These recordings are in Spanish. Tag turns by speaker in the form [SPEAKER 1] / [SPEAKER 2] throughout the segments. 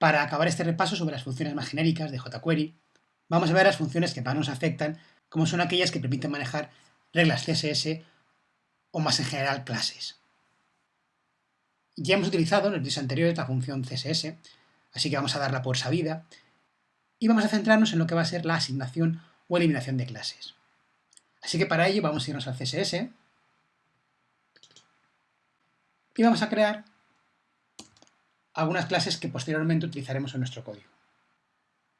[SPEAKER 1] Para acabar este repaso sobre las funciones más genéricas de jQuery, vamos a ver las funciones que más nos afectan, como son aquellas que permiten manejar reglas CSS o más en general clases. Ya hemos utilizado en el vídeos anteriores la función CSS, así que vamos a darla por sabida, y vamos a centrarnos en lo que va a ser la asignación o eliminación de clases. Así que para ello vamos a irnos al CSS y vamos a crear algunas clases que posteriormente utilizaremos en nuestro código.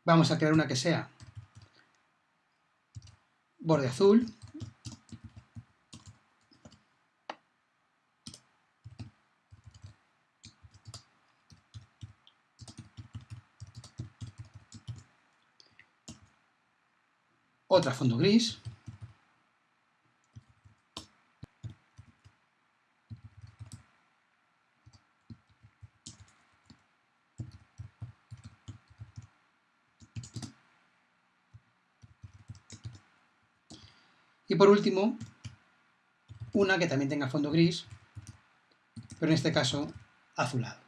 [SPEAKER 1] Vamos a crear una que sea borde azul, otra fondo gris, Y por último, una que también tenga fondo gris, pero en este caso azulado.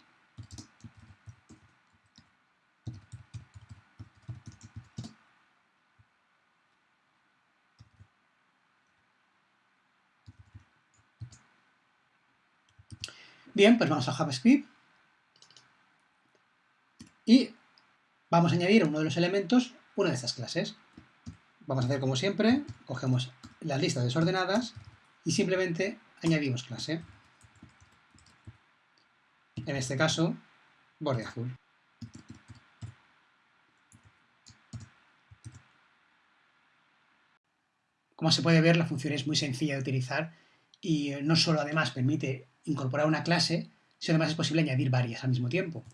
[SPEAKER 1] Bien, pues vamos a JavaScript y vamos a añadir a uno de los elementos una de estas clases. Vamos a hacer como siempre, cogemos las listas desordenadas y simplemente añadimos clase. En este caso, borde azul. Como se puede ver, la función es muy sencilla de utilizar y no solo además permite incorporar una clase, sino además es posible añadir varias al mismo tiempo.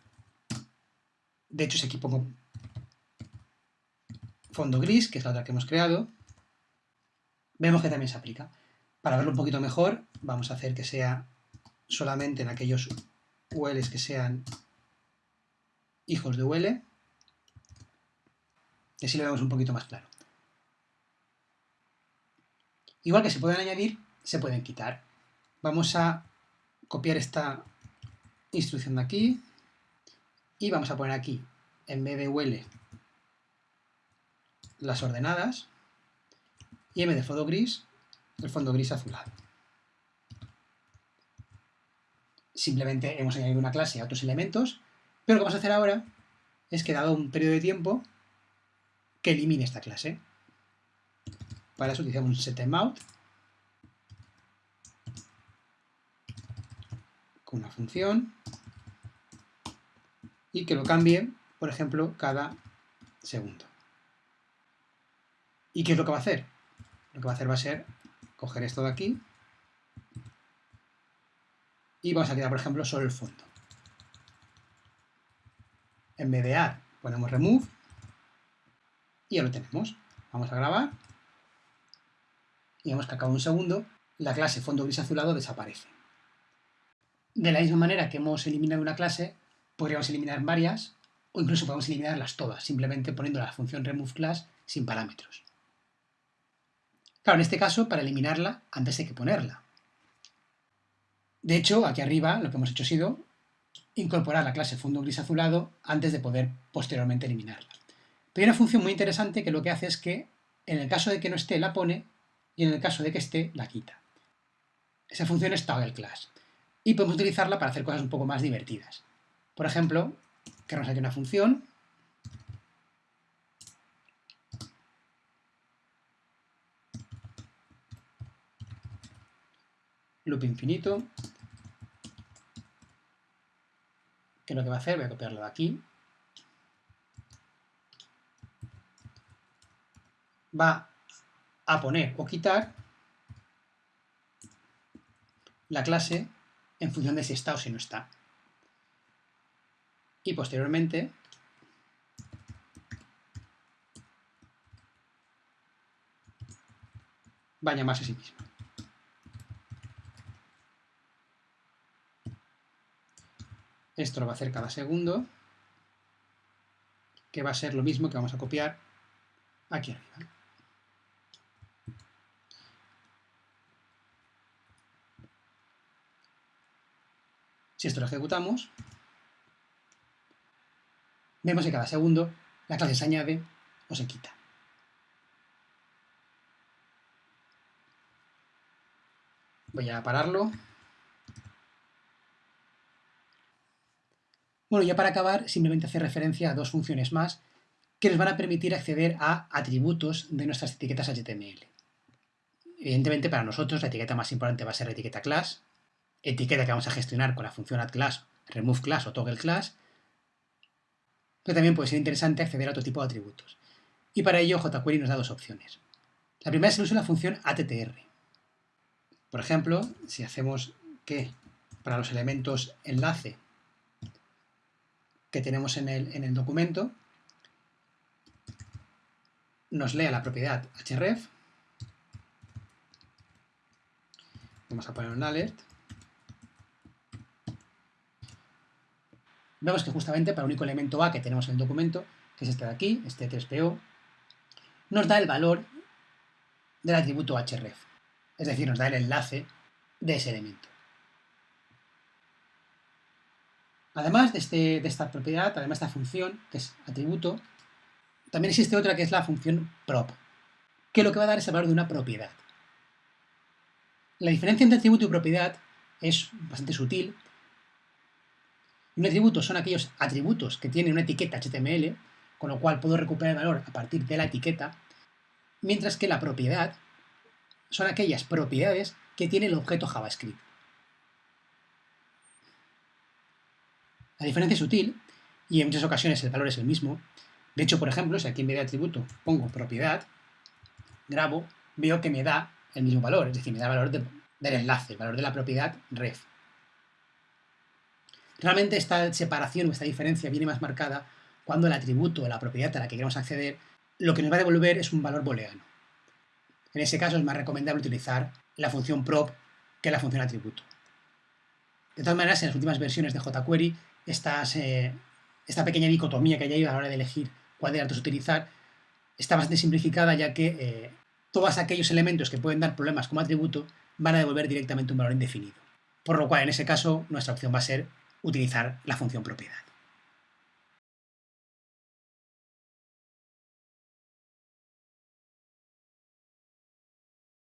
[SPEAKER 1] De hecho, si aquí pongo fondo gris, que es la otra que hemos creado, vemos que también se aplica. Para verlo un poquito mejor, vamos a hacer que sea solamente en aquellos ULs que sean hijos de UL, y así lo vemos un poquito más claro. Igual que se pueden añadir, se pueden quitar. Vamos a copiar esta instrucción de aquí y vamos a poner aquí, en vez de UL, las ordenadas y vez de fondo gris, el fondo gris azulado. Simplemente hemos añadido una clase a otros elementos, pero lo que vamos a hacer ahora es que dado un periodo de tiempo que elimine esta clase. Para eso utilizamos un setTimeout con una función y que lo cambie, por ejemplo, cada segundo. ¿Y qué es lo que va a hacer? Lo que va a hacer va a ser coger esto de aquí y vamos a quedar, por ejemplo, solo el fondo. En vez de add ponemos remove y ya lo tenemos. Vamos a grabar y vemos que a cabo de un segundo la clase fondo gris azulado desaparece. De la misma manera que hemos eliminado una clase, podríamos eliminar varias o incluso podemos eliminarlas todas, simplemente poniendo la función remove class sin parámetros. Claro, en este caso, para eliminarla antes de que ponerla. De hecho, aquí arriba lo que hemos hecho ha sido incorporar la clase fondo gris azulado antes de poder posteriormente eliminarla. Pero hay una función muy interesante que lo que hace es que en el caso de que no esté la pone y en el caso de que esté la quita. Esa función es toggle class y podemos utilizarla para hacer cosas un poco más divertidas. Por ejemplo, creamos aquí una función loop infinito, que lo que va a hacer, voy a copiarlo de aquí, va a poner o quitar la clase en función de si está o si no está. Y posteriormente va a llamarse a sí misma. Esto lo va a hacer cada segundo, que va a ser lo mismo que vamos a copiar aquí arriba. Si esto lo ejecutamos, vemos que cada segundo la clase se añade o se quita. Voy a pararlo. Bueno, ya para acabar, simplemente hacer referencia a dos funciones más que nos van a permitir acceder a atributos de nuestras etiquetas HTML. Evidentemente, para nosotros la etiqueta más importante va a ser la etiqueta class, etiqueta que vamos a gestionar con la función addClass, removeClass o toggleClass, pero también puede ser interesante acceder a otro tipo de atributos. Y para ello jQuery nos da dos opciones. La primera es el uso de la función attr. Por ejemplo, si hacemos que para los elementos enlace que tenemos en el, en el documento, nos lea la propiedad href, vamos a poner un alert, vemos que justamente para el único elemento A que tenemos en el documento, que es este de aquí, este 3PO, nos da el valor del atributo href, es decir, nos da el enlace de ese elemento. Además de, este, de esta propiedad, además de esta función, que es atributo, también existe otra que es la función prop, que lo que va a dar es el valor de una propiedad. La diferencia entre atributo y propiedad es bastante sutil. Un atributo son aquellos atributos que tienen una etiqueta HTML, con lo cual puedo recuperar el valor a partir de la etiqueta, mientras que la propiedad son aquellas propiedades que tiene el objeto JavaScript. La diferencia es sutil y en muchas ocasiones el valor es el mismo. De hecho, por ejemplo, si aquí en vez de atributo pongo propiedad, grabo, veo que me da el mismo valor, es decir, me da el valor del enlace, el valor de la propiedad ref. Realmente esta separación o esta diferencia viene más marcada cuando el atributo o la propiedad a la que queremos acceder lo que nos va a devolver es un valor booleano. En ese caso es más recomendable utilizar la función prop que la función atributo. De todas maneras, en las últimas versiones de jQuery eh, esta pequeña dicotomía que hay ahí a la hora de elegir cuál de datos utilizar está bastante simplificada ya que eh, todos aquellos elementos que pueden dar problemas como atributo van a devolver directamente un valor indefinido. Por lo cual, en ese caso, nuestra opción va a ser utilizar la función propiedad.